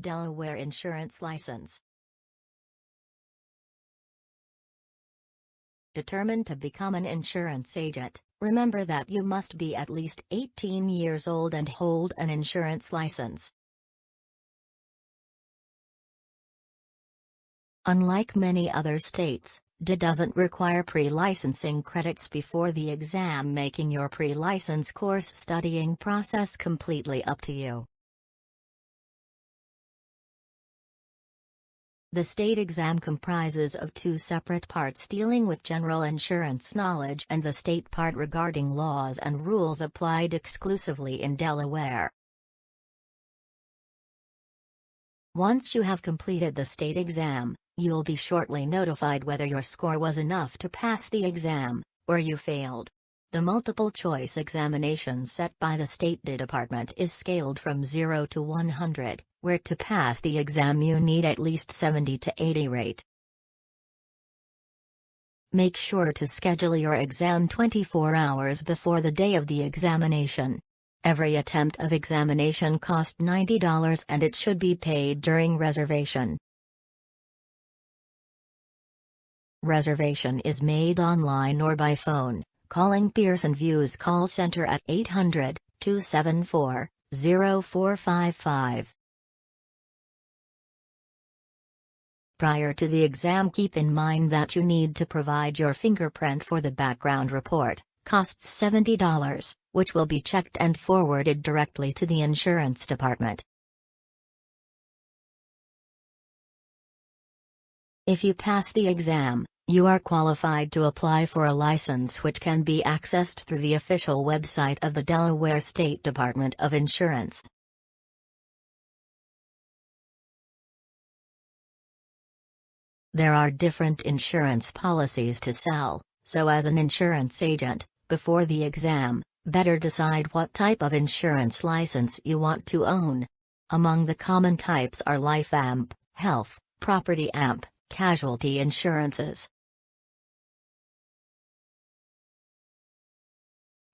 Delaware insurance license. Determined to become an insurance agent, remember that you must be at least 18 years old and hold an insurance license. Unlike many other states, DA doesn't require pre-licensing credits before the exam making your pre-license course studying process completely up to you. The state exam comprises of two separate parts dealing with general insurance knowledge and the state part regarding laws and rules applied exclusively in Delaware. Once you have completed the state exam, You'll be shortly notified whether your score was enough to pass the exam, or you failed. The multiple choice examination set by the State Department is scaled from 0 to 100, where to pass the exam you need at least 70 to 80 rate. Make sure to schedule your exam 24 hours before the day of the examination. Every attempt of examination cost $90 and it should be paid during reservation. Reservation is made online or by phone, calling Pearson VUE's call center at 800 274 0455. Prior to the exam keep in mind that you need to provide your fingerprint for the background report, costs $70, which will be checked and forwarded directly to the insurance department. If you pass the exam, you are qualified to apply for a license which can be accessed through the official website of the Delaware State Department of Insurance. There are different insurance policies to sell, so as an insurance agent, before the exam, better decide what type of insurance license you want to own. Among the common types are Life AMP, Health, Property AMP, Casualty insurances.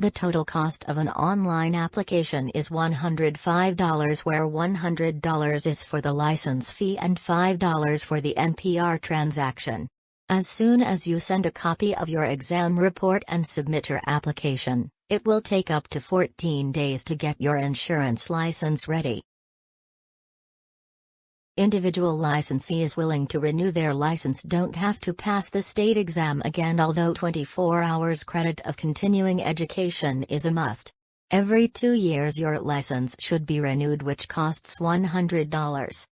The total cost of an online application is $105 where $100 is for the license fee and $5 for the NPR transaction. As soon as you send a copy of your exam report and submit your application, it will take up to 14 days to get your insurance license ready. Individual licensees willing to renew their license don't have to pass the state exam again although 24 hours credit of continuing education is a must. Every two years your license should be renewed which costs $100.